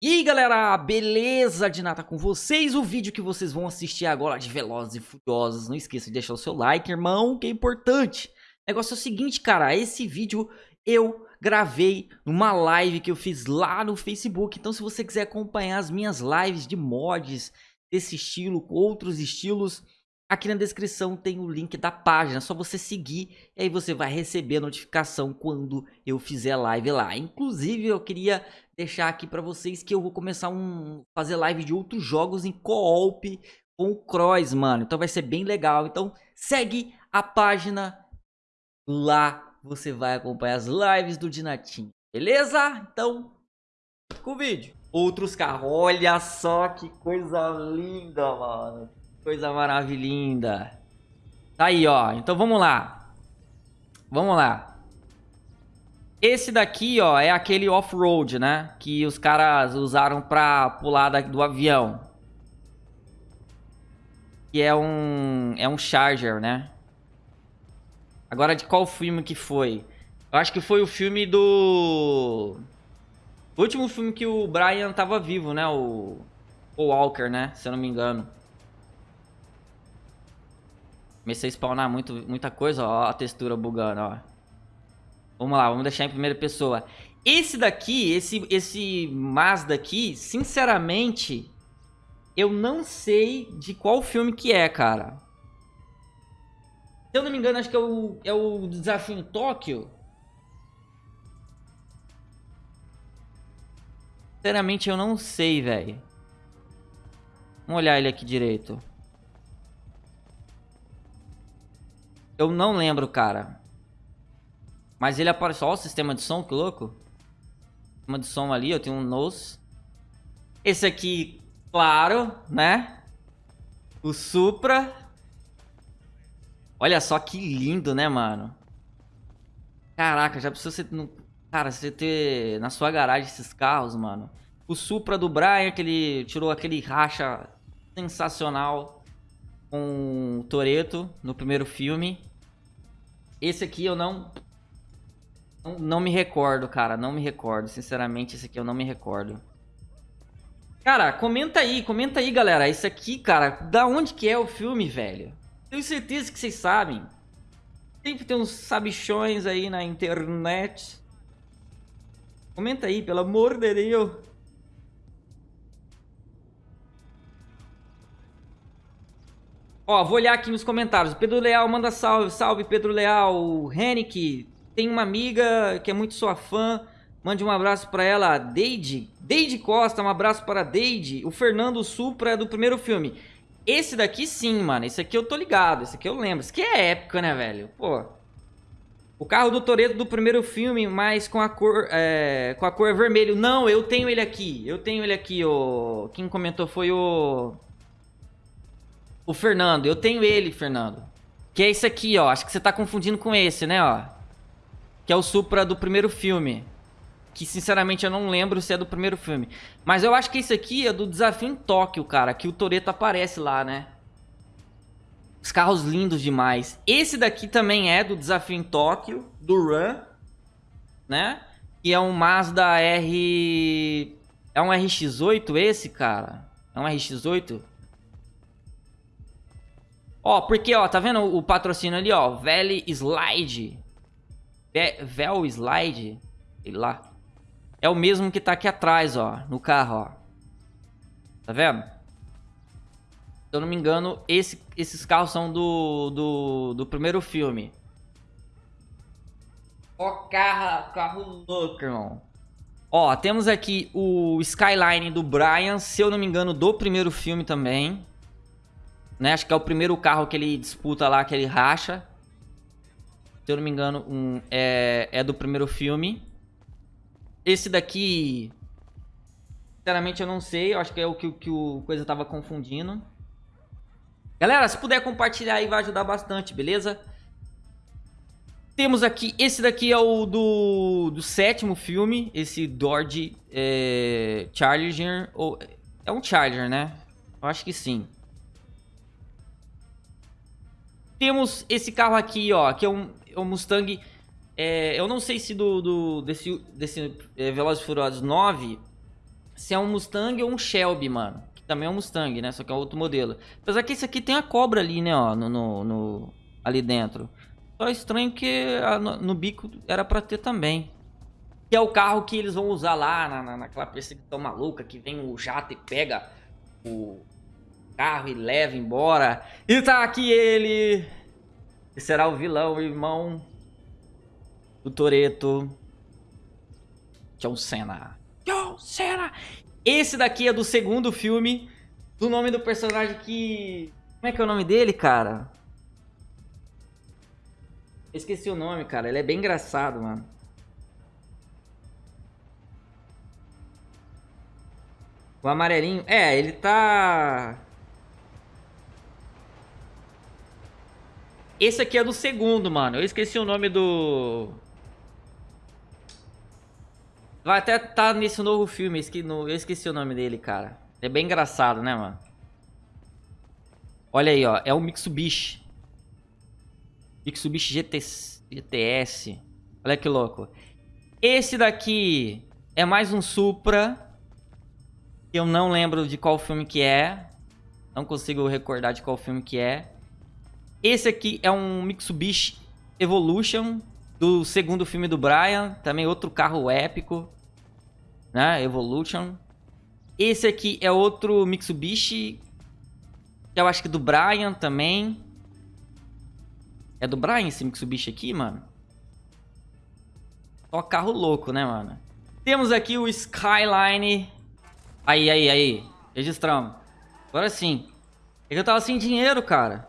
E aí galera, beleza de nada com vocês? O vídeo que vocês vão assistir agora de Velozes e Furiosos, não esqueça de deixar o seu like, irmão, que é importante. O negócio é o seguinte, cara, esse vídeo eu gravei numa live que eu fiz lá no Facebook, então se você quiser acompanhar as minhas lives de mods desse estilo, com outros estilos, aqui na descrição tem o link da página, é só você seguir e aí você vai receber a notificação quando eu fizer live lá. Inclusive eu queria deixar aqui para vocês que eu vou começar um fazer live de outros jogos em co-op com o Cross, mano. Então vai ser bem legal. Então segue a página lá, você vai acompanhar as lives do Dinatinho. Beleza? Então, com o vídeo. Outros carros, olha só que coisa linda, mano. Coisa maravilhosa. Tá aí, ó. Então vamos lá. Vamos lá. Esse daqui, ó, é aquele off-road, né? Que os caras usaram pra pular do avião. Que é um... É um Charger, né? Agora, de qual filme que foi? Eu acho que foi o filme do... O último filme que o Brian tava vivo, né? O... O Walker, né? Se eu não me engano. Comecei a spawnar muito, muita coisa, ó. A textura bugando, ó. Vamos lá, vamos deixar em primeira pessoa. Esse daqui, esse, esse Mazda aqui, sinceramente, eu não sei de qual filme que é, cara. Se eu não me engano, acho que é o, é o Desafio em Tóquio. Sinceramente, eu não sei, velho. Vamos olhar ele aqui direito. Eu não lembro, cara. Mas ele aparece... Olha o sistema de som, que louco. Sistema de som ali, eu tenho um nose. Esse aqui, claro, né? O Supra. Olha só que lindo, né, mano? Caraca, já precisa ser... Cara, você ter na sua garagem esses carros, mano. O Supra do Brian, que ele tirou aquele racha sensacional com o Toreto no primeiro filme. Esse aqui eu não não, me recordo, cara. Não me recordo. Sinceramente, esse aqui eu não me recordo. Cara, comenta aí, comenta aí, galera. Esse aqui, cara, da onde que é o filme, velho? Tenho certeza que vocês sabem. Sempre tem uns sabichões aí na internet. Comenta aí, pelo amor de Deus. Ó, vou olhar aqui nos comentários. Pedro Leal manda salve. Salve, Pedro Leal. O Henrique tem uma amiga que é muito sua fã. Mande um abraço para ela, Deide. Deide Costa, um abraço para Deide. O Fernando Supra é do primeiro filme. Esse daqui sim, mano. Esse aqui eu tô ligado. Esse aqui eu lembro. Esse aqui é época, né, velho? Pô. O carro do Toreto do primeiro filme, mas com a cor é, com a cor vermelho. Não, eu tenho ele aqui. Eu tenho ele aqui, o quem comentou foi o o Fernando. Eu tenho ele, Fernando. Que é esse aqui, ó. Acho que você tá confundindo com esse, né, ó. Que é o Supra do primeiro filme. Que, sinceramente, eu não lembro se é do primeiro filme. Mas eu acho que esse aqui é do Desafio em Tóquio, cara. Que o Toreto aparece lá, né? Os carros lindos demais. Esse daqui também é do Desafio em Tóquio, do Run, né? Que é um Mazda R... É um RX-8 esse, cara? É um RX-8? Ó, porque, ó, tá vendo o patrocínio ali, ó? Valley Slide. Vel Slide, sei lá. É o mesmo que tá aqui atrás, ó, no carro, ó. Tá vendo? Se eu não me engano, esse, esses carros são do, do, do primeiro filme. Ó, carro, carro louco, irmão. Ó, temos aqui o Skyline do Brian, se eu não me engano, do primeiro filme também. Né? Acho que é o primeiro carro que ele disputa lá, que ele racha se eu não me engano, um, é, é do primeiro filme. Esse daqui, sinceramente eu não sei, eu acho que é o que, que o Coisa tava confundindo. Galera, se puder compartilhar aí vai ajudar bastante, beleza? Temos aqui, esse daqui é o do, do sétimo filme, esse Dodge é, Charger, ou, é um Charger, né? Eu acho que sim. Temos esse carro aqui, ó, que é um, o Mustang, é, eu não sei se do, do desse, desse é, Velozes Furiosos 9, se é um Mustang ou um Shelby, mano. Que também é um Mustang, né? Só que é outro modelo. Apesar que esse aqui tem a cobra ali, né, ó, no, no, no ali dentro. Só estranho que a, no, no, bico era pra ter também. Que é o carro que eles vão usar lá na, na, naquela perseguição maluca, que vem o jato e pega o carro e leva embora. E tá aqui ele, que será o vilão, o irmão do Toreto. John Cena. John Cena! Esse daqui é do segundo filme. Do nome do personagem que... Como é que é o nome dele, cara? Esqueci o nome, cara. Ele é bem engraçado, mano. O amarelinho... É, ele tá... Esse aqui é do segundo, mano. Eu esqueci o nome do... Vai até tá nesse novo filme, eu esqueci o nome dele, cara. É bem engraçado, né, mano? Olha aí, ó. É o Mitsubishi. Mitsubishi GT, GTS. Olha que louco. Esse daqui é mais um Supra. Eu não lembro de qual filme que é. Não consigo recordar de qual filme que é. Esse aqui é um Mitsubishi Evolution do segundo filme do Brian. Também outro carro épico né? Evolution. Esse aqui é outro Mitsubishi, eu acho que do Brian também. É do Brian esse Mitsubishi aqui, mano? Só carro louco, né, mano? Temos aqui o Skyline. Aí, aí, aí. Registramos. Agora sim. É que eu tava sem dinheiro, cara.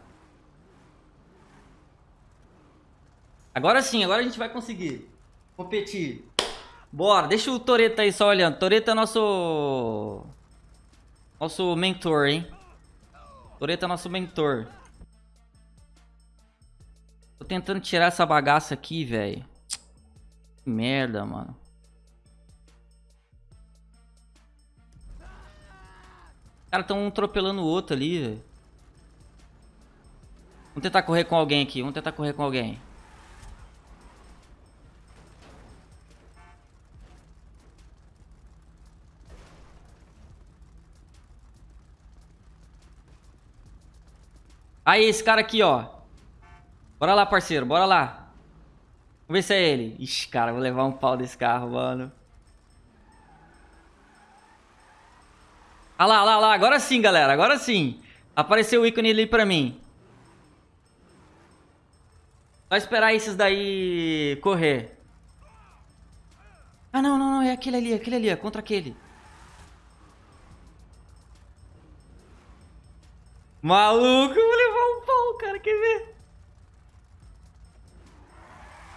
Agora sim, agora a gente vai conseguir competir. Bora, deixa o Toreto aí só olhando. Toreto é nosso... Nosso mentor, hein? Toreto é nosso mentor. Tô tentando tirar essa bagaça aqui, velho. Que merda, mano. Os caras tão um atropelando o outro ali, velho. Vamos tentar correr com alguém aqui. Vamos tentar correr com alguém. Aí, esse cara aqui, ó. Bora lá, parceiro. Bora lá. Vamos ver se é ele. Ixi, cara, vou levar um pau desse carro, mano. Ah lá, lá, lá. Agora sim, galera. Agora sim. Apareceu o ícone ali pra mim. Só esperar esses daí correr. Ah, não, não, não. É aquele ali, aquele ali. É contra aquele. Maluco, vou levar pau, cara, quer ver?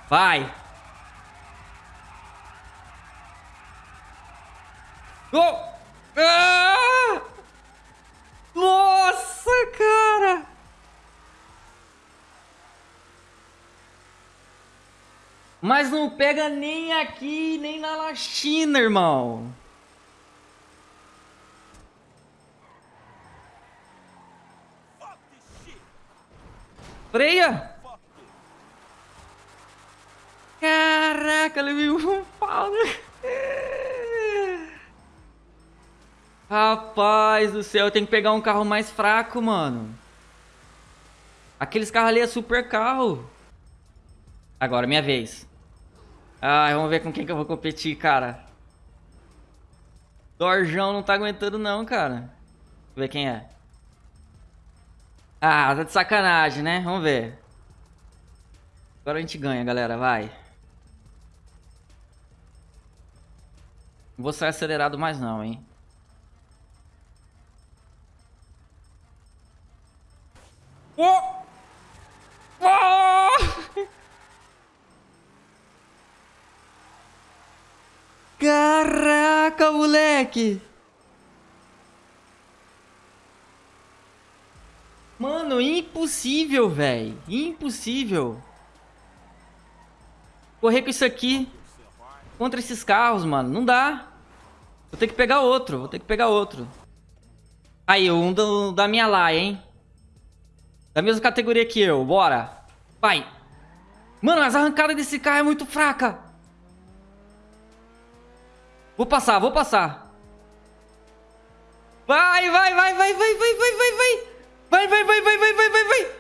Vai! Oh! Ah! Nossa, cara! Mas não pega nem aqui, nem na China, irmão. Freia! Caraca, levei um pau, né? Rapaz do céu, eu tenho que pegar um carro mais fraco, mano. Aqueles carros ali é super carro. Agora, minha vez. Ai, vamos ver com quem que eu vou competir, cara. Dorjão não tá aguentando não, cara. Vamos ver quem é. Ah, tá de sacanagem, né? Vamos ver. Agora a gente ganha, galera. Vai. Não vou sair acelerado mais não, hein? Oh! Oh! Caraca, moleque! Mano, impossível, velho. Impossível. Correr com isso aqui contra esses carros, mano. Não dá. Vou ter que pegar outro. Vou ter que pegar outro. Aí, um do, da minha lá, hein? Da mesma categoria que eu. Bora. Vai. Mano, as arrancadas desse carro é muito fraca. Vou passar, vou passar. Vai, vai, vai, vai, vai, vai, vai, vai, vai. Vai, vai, vai, vai, vai, vai, vai, vai.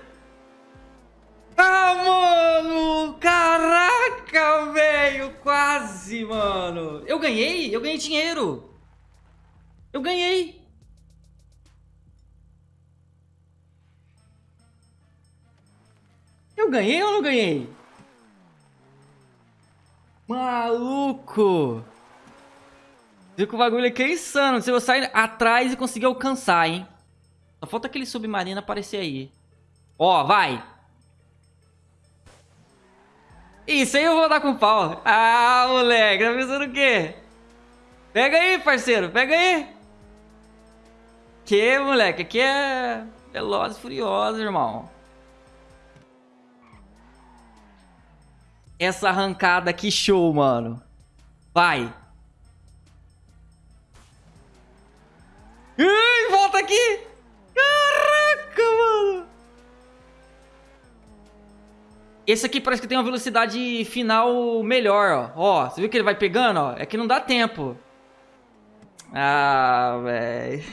Ah, mano! Caraca, velho! Quase, mano! Eu ganhei! Eu ganhei dinheiro! Eu ganhei! Eu ganhei ou não ganhei? Maluco! Viu que o bagulho aqui é insano. Se eu sair atrás e conseguir alcançar, hein? Só falta aquele submarino aparecer aí. Ó, vai! Isso aí eu vou dar com pau. Ah, moleque, tá pensando o quê? Pega aí, parceiro, pega aí. Que, moleque, aqui é Velozes e Furiosos, irmão. Essa arrancada, que show, mano. Vai. Ai, volta aqui. Caraca, mano. Esse aqui parece que tem uma velocidade final melhor, ó. Ó, você viu que ele vai pegando, ó? É que não dá tempo. Ah, velho.